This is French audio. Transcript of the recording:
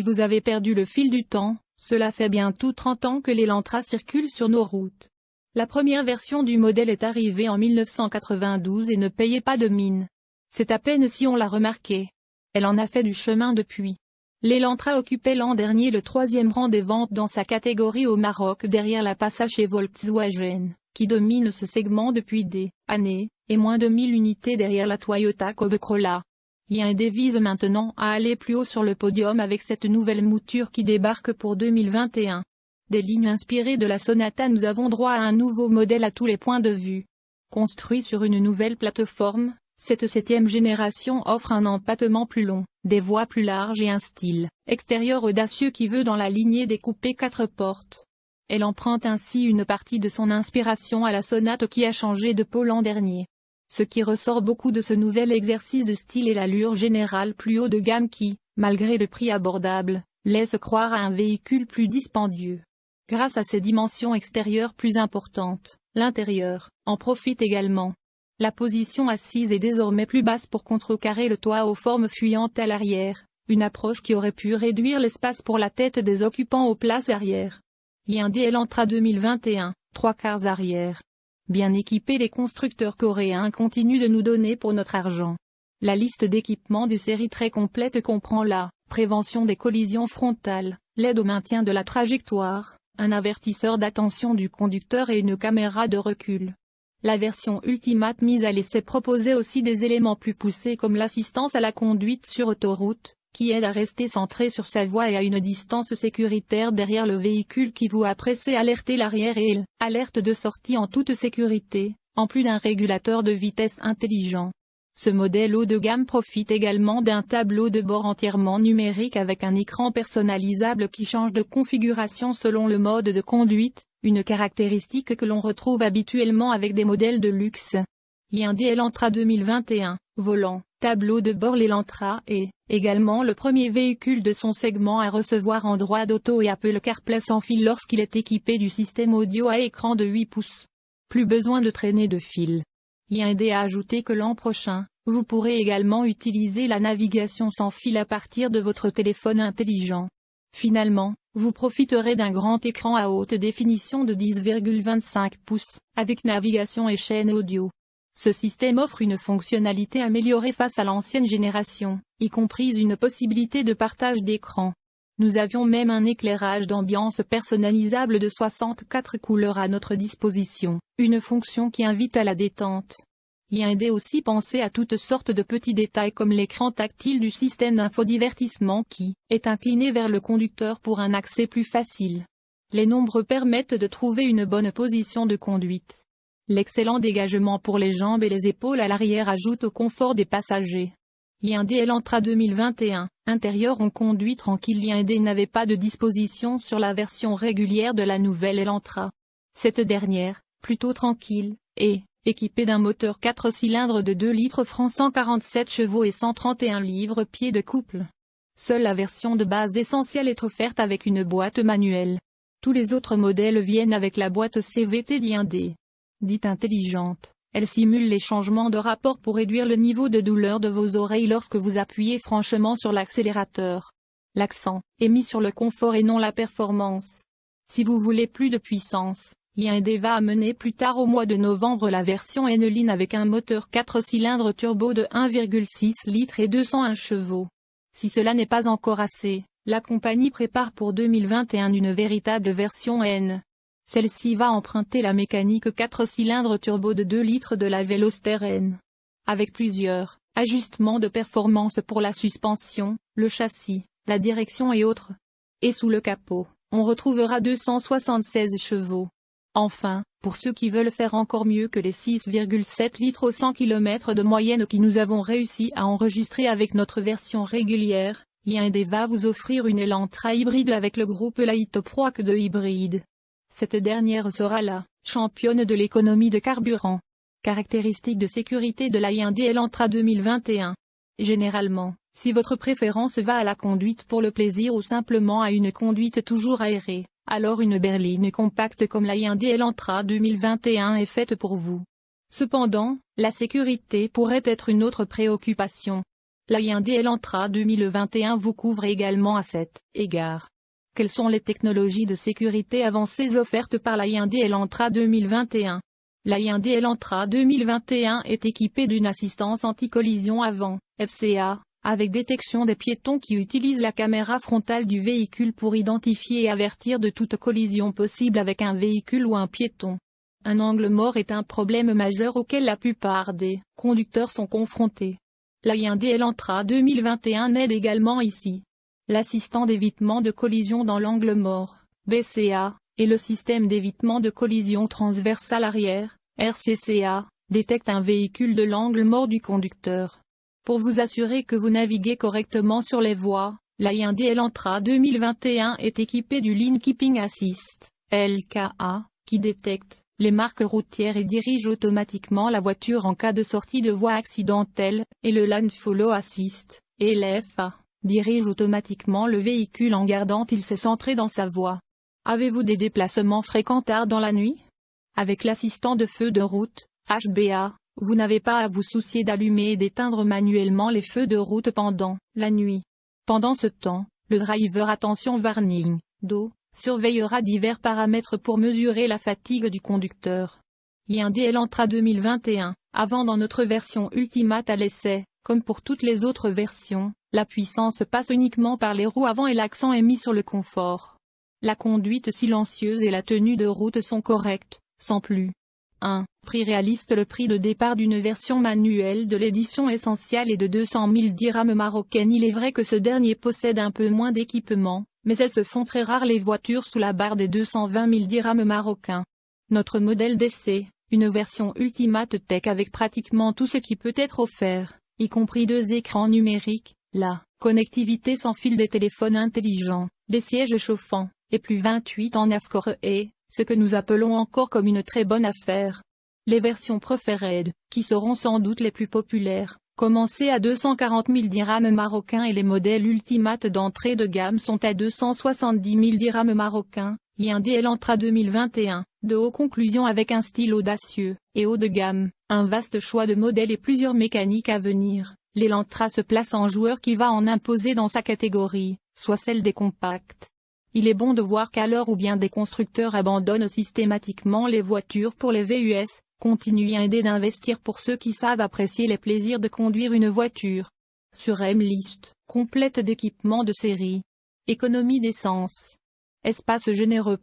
Si vous avez perdu le fil du temps, cela fait bientôt 30 ans que l'Elantra circule sur nos routes. La première version du modèle est arrivée en 1992 et ne payait pas de mine. C'est à peine si on l'a remarqué. Elle en a fait du chemin depuis. L'Elantra occupait l'an dernier le troisième rang des ventes dans sa catégorie au Maroc derrière la Passage et Volkswagen, qui domine ce segment depuis des années, et moins de 1000 unités derrière la Toyota Corolla. Hyundai vise maintenant à aller plus haut sur le podium avec cette nouvelle mouture qui débarque pour 2021. Des lignes inspirées de la Sonata nous avons droit à un nouveau modèle à tous les points de vue. Construit sur une nouvelle plateforme, cette septième génération offre un empattement plus long, des voies plus larges et un style extérieur audacieux qui veut dans la lignée des coupés quatre portes. Elle emprunte ainsi une partie de son inspiration à la sonate qui a changé de peau l'an dernier. Ce qui ressort beaucoup de ce nouvel exercice de style est l'allure générale plus haut de gamme qui, malgré le prix abordable, laisse croire à un véhicule plus dispendieux. Grâce à ses dimensions extérieures plus importantes, l'intérieur en profite également. La position assise est désormais plus basse pour contrecarrer le toit aux formes fuyantes à l'arrière, une approche qui aurait pu réduire l'espace pour la tête des occupants aux places arrière. Hyundai Elantra 2021, trois quarts arrière. Bien équipés les constructeurs coréens continuent de nous donner pour notre argent. La liste d'équipements de série très complète comprend la prévention des collisions frontales, l'aide au maintien de la trajectoire, un avertisseur d'attention du conducteur et une caméra de recul. La version Ultimate mise à l'essai proposait aussi des éléments plus poussés comme l'assistance à la conduite sur autoroute, qui aide à rester centré sur sa voie et à une distance sécuritaire derrière le véhicule qui vous a pressé alerter l'arrière et alerte de sortie en toute sécurité, en plus d'un régulateur de vitesse intelligent. Ce modèle haut de gamme profite également d'un tableau de bord entièrement numérique avec un écran personnalisable qui change de configuration selon le mode de conduite, une caractéristique que l'on retrouve habituellement avec des modèles de luxe. Hyundai Elantra 2021, volant, tableau de bord L'Elantra est également le premier véhicule de son segment à recevoir Android Auto et Apple CarPlay sans fil lorsqu'il est équipé du système audio à écran de 8 pouces. Plus besoin de traîner de fil. Hyundai a ajouté que l'an prochain, vous pourrez également utiliser la navigation sans fil à partir de votre téléphone intelligent. Finalement, vous profiterez d'un grand écran à haute définition de 10,25 pouces, avec navigation et chaîne audio. Ce système offre une fonctionnalité améliorée face à l'ancienne génération, y compris une possibilité de partage d'écran. Nous avions même un éclairage d'ambiance personnalisable de 64 couleurs à notre disposition, une fonction qui invite à la détente. Hyundai aussi pensé à toutes sortes de petits détails comme l'écran tactile du système d'infodivertissement qui est incliné vers le conducteur pour un accès plus facile. Les nombres permettent de trouver une bonne position de conduite. L'excellent dégagement pour les jambes et les épaules à l'arrière ajoute au confort des passagers. Hyundai Elantra 2021, intérieur en conduit tranquille Hyundai n'avait pas de disposition sur la version régulière de la nouvelle Elantra. Cette dernière, plutôt tranquille, est équipé d'un moteur 4 cylindres de 2 litres francs 147 chevaux et 131 livres-pieds de couple. Seule la version de base essentielle est offerte avec une boîte manuelle. Tous les autres modèles viennent avec la boîte CVT d'Hyundai. Dite intelligente, elle simule les changements de rapport pour réduire le niveau de douleur de vos oreilles lorsque vous appuyez franchement sur l'accélérateur. L'accent est mis sur le confort et non la performance. Si vous voulez plus de puissance, Hyundai va amener plus tard au mois de novembre la version N-Line avec un moteur 4 cylindres turbo de 1,6 litres et 201 chevaux. Si cela n'est pas encore assez, la compagnie prépare pour 2021 une véritable version N. Celle-ci va emprunter la mécanique 4 cylindres turbo de 2 litres de la Veloster N. Avec plusieurs ajustements de performance pour la suspension, le châssis, la direction et autres. Et sous le capot, on retrouvera 276 chevaux. Enfin, pour ceux qui veulent faire encore mieux que les 6,7 litres au 100 km de moyenne que nous avons réussi à enregistrer avec notre version régulière, Hyundai va vous offrir une Elantra hybride avec le groupe Light Pro de hybride. Cette dernière sera la championne de l'économie de carburant. Caractéristiques de sécurité de la Hyundai Elantra 2021. Généralement, si votre préférence va à la conduite pour le plaisir ou simplement à une conduite toujours aérée, alors une berline compacte comme la Hyundai Elantra 2021 est faite pour vous. Cependant, la sécurité pourrait être une autre préoccupation. La Elantra 2021 vous couvre également à cet égard. Quelles sont les technologies de sécurité avancées offertes par la Hyundai Elantra 2021 La Hyundai Elantra 2021 est équipée d'une assistance anti-collision avant, FCA, avec détection des piétons qui utilisent la caméra frontale du véhicule pour identifier et avertir de toute collision possible avec un véhicule ou un piéton. Un angle mort est un problème majeur auquel la plupart des conducteurs sont confrontés. La Hyundai Elantra 2021 aide également ici. L'assistant d'évitement de collision dans l'angle mort, BCA, et le système d'évitement de collision transversale arrière, RCCA, détecte un véhicule de l'angle mort du conducteur. Pour vous assurer que vous naviguez correctement sur les voies, la Hyundai Elantra 2021 est équipée du Lean Keeping Assist, LKA, qui détecte les marques routières et dirige automatiquement la voiture en cas de sortie de voie accidentelle, et le Land Follow Assist, LFA, dirige automatiquement le véhicule en gardant il s'est centré dans sa voie. Avez-vous des déplacements fréquents tard dans la nuit? Avec l'assistant de feu de route, HBA, vous n'avez pas à vous soucier d'allumer et d'éteindre manuellement les feux de route pendant la nuit. Pendant ce temps, le driver attention warning, d'eau, surveillera divers paramètres pour mesurer la fatigue du conducteur. Hyundai Elantra 2021, avant dans notre version Ultimate à l'essai, comme pour toutes les autres versions, la puissance passe uniquement par les roues avant et l'accent est mis sur le confort. La conduite silencieuse et la tenue de route sont correctes, sans plus. 1. Prix réaliste Le prix de départ d'une version manuelle de l'édition essentielle est de 200 000 dirhams marocaines Il est vrai que ce dernier possède un peu moins d'équipement, mais elles se font très rares les voitures sous la barre des 220 000 dirhams marocains. Notre modèle d'essai, une version Ultimate Tech avec pratiquement tout ce qui peut être offert, y compris deux écrans numériques, la connectivité sans fil des téléphones intelligents, des sièges chauffants, et plus 28 en Afcore et, ce que nous appelons encore comme une très bonne affaire. Les versions préférées, qui seront sans doute les plus populaires, Commencez à 240 000 dirhams marocains et les modèles Ultimate d'entrée de gamme sont à 270 000 dirhams marocains, Hyundai Elantra 2021, de haut conclusion avec un style audacieux, et haut de gamme, un vaste choix de modèles et plusieurs mécaniques à venir. L'Elantra se place en joueur qui va en imposer dans sa catégorie, soit celle des compacts. Il est bon de voir qu'à l'heure où bien des constructeurs abandonnent systématiquement les voitures pour les VUS, Continue à aider d'investir pour ceux qui savent apprécier les plaisirs de conduire une voiture. Sur M-List, complète d'équipements de série. Économie d'essence. Espace généreux.